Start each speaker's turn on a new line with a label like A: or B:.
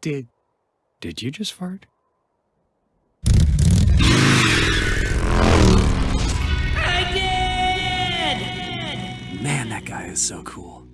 A: Did. Did you just fart?
B: I did!
A: Man, that guy is so cool.